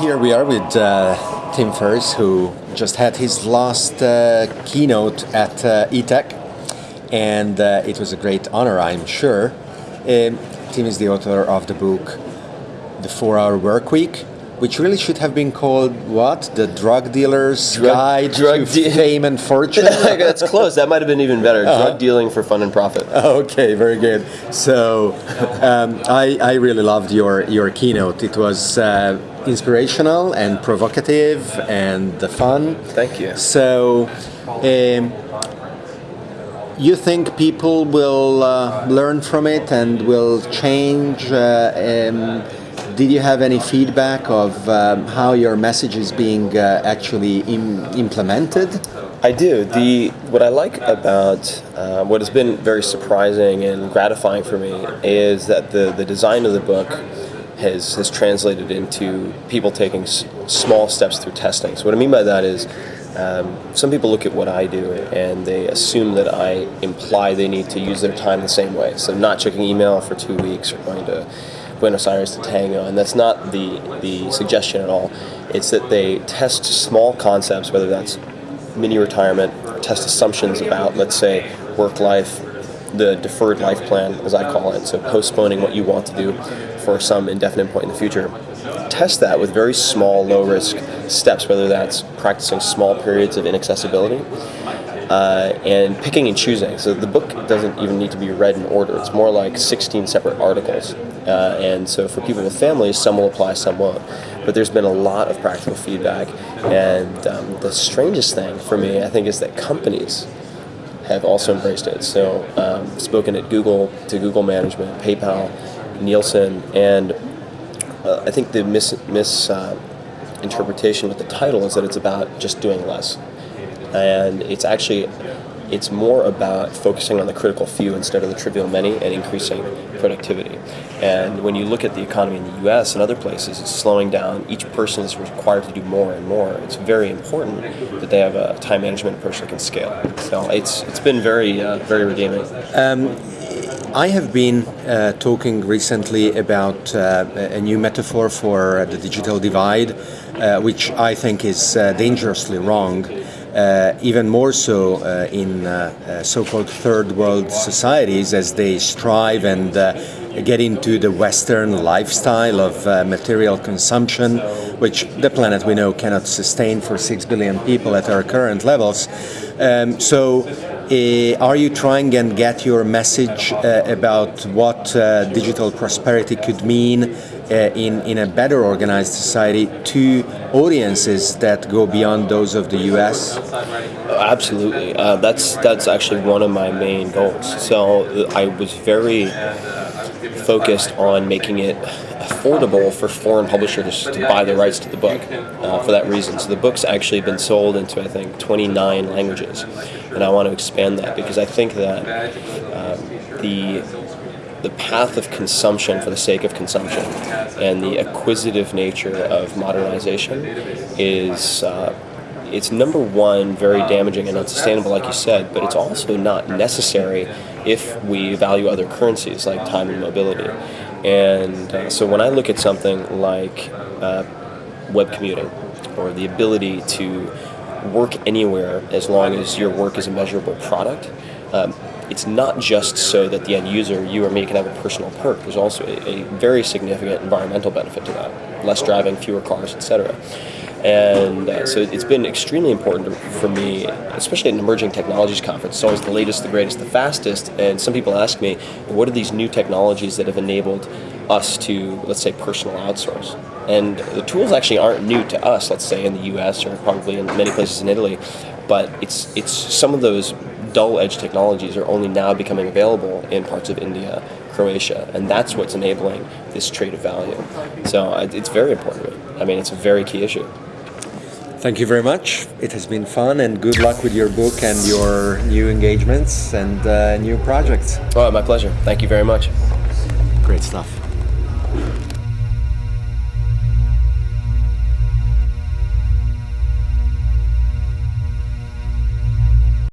Here we are with uh, Tim Ferriss, who just had his last uh, keynote at uh, eTech, and uh, it was a great honor, I'm sure. Um, Tim is the author of the book The Four Hour Work Week, which really should have been called what? The Drug Dealer's Drug- Guide drug to de- Fame and Fortune? That's close. That might have been even better. Uh-huh. Drug dealing for fun and profit. Okay, very good. So, um, I, I really loved your, your keynote. It was uh, inspirational and provocative and the fun. Thank you. So, um, you think people will uh, learn from it and will change? Uh, um, did you have any feedback of um, how your message is being uh, actually Im- implemented? I do. The what I like about uh, what has been very surprising and gratifying for me is that the the design of the book has has translated into people taking small steps through testing. So what I mean by that is. Um, some people look at what I do and they assume that I imply they need to use their time the same way. So not checking email for two weeks or going to Buenos Aires to Tango, and that's not the the suggestion at all. It's that they test small concepts, whether that's mini retirement, test assumptions about, let's say, work life, the deferred life plan, as I call it, so postponing what you want to do for some indefinite point in the future. Test that with very small, low risk steps, whether that's practicing small periods of inaccessibility uh, and picking and choosing. So the book doesn't even need to be read in order. It's more like 16 separate articles. Uh, and so for people with families, some will apply, some won't. But there's been a lot of practical feedback. And um, the strangest thing for me, I think, is that companies have also embraced it. So um, spoken at Google, to Google management, PayPal, Nielsen, and uh, I think the mis, mis uh, interpretation with the title is that it's about just doing less and it's actually it's more about focusing on the critical few instead of the trivial many and increasing productivity. And when you look at the economy in the U.S. and other places, it's slowing down. Each person is required to do more and more. It's very important that they have a time management approach that can scale. So it's it's been very uh, very redeeming. I have been uh, talking recently about uh, a new metaphor for the digital divide, uh, which I think is uh, dangerously wrong. Uh, even more so uh, in uh, so-called third world societies as they strive and get into the Western lifestyle of uh, material consumption, which the planet we know cannot sustain for six billion people at our current levels. Um, so, uh, are you trying and get your message uh, about what digital prosperity could mean uh, in, in a better organized society to audiences that go beyond those of the US? Absolutely, uh, that's that's actually one of my main goals. So I was very focused on making it affordable for foreign publishers to buy the rights to the book uh, for that reason. So the book's actually been sold into I think 29 languages, and I want to expand that because I think that um, the the path of consumption for the sake of consumption. And the acquisitive nature of modernization is uh, it's number one very damaging and unsustainable like you said but it's also not necessary if we value other currencies like time and mobility. And uh, so when i look at something like uh, web commuting or the ability to work anywhere as long as your work is a measurable product um, it's not just so that the end user, you or me, can have a personal perk. There's also a, a very significant environmental benefit to that. Less driving, fewer cars, etc. And uh, so it's been extremely important for me, especially at an emerging technologies conference. It's always the latest, the greatest, the fastest. And some people ask me, what are these new technologies that have enabled us to, let's say, personal outsource? And the tools actually aren't new to us, let's say, in the US or probably in many places in Italy. But it's, it's some of those dull edge technologies are only now becoming available in parts of India, Croatia, and that's what's enabling this trade of value. So it's very important to me. I mean, it's a very key issue. Thank you very much. It has been fun and good luck with your book and your new engagements and uh, new projects. Oh, my pleasure. Thank you very much. Great stuff.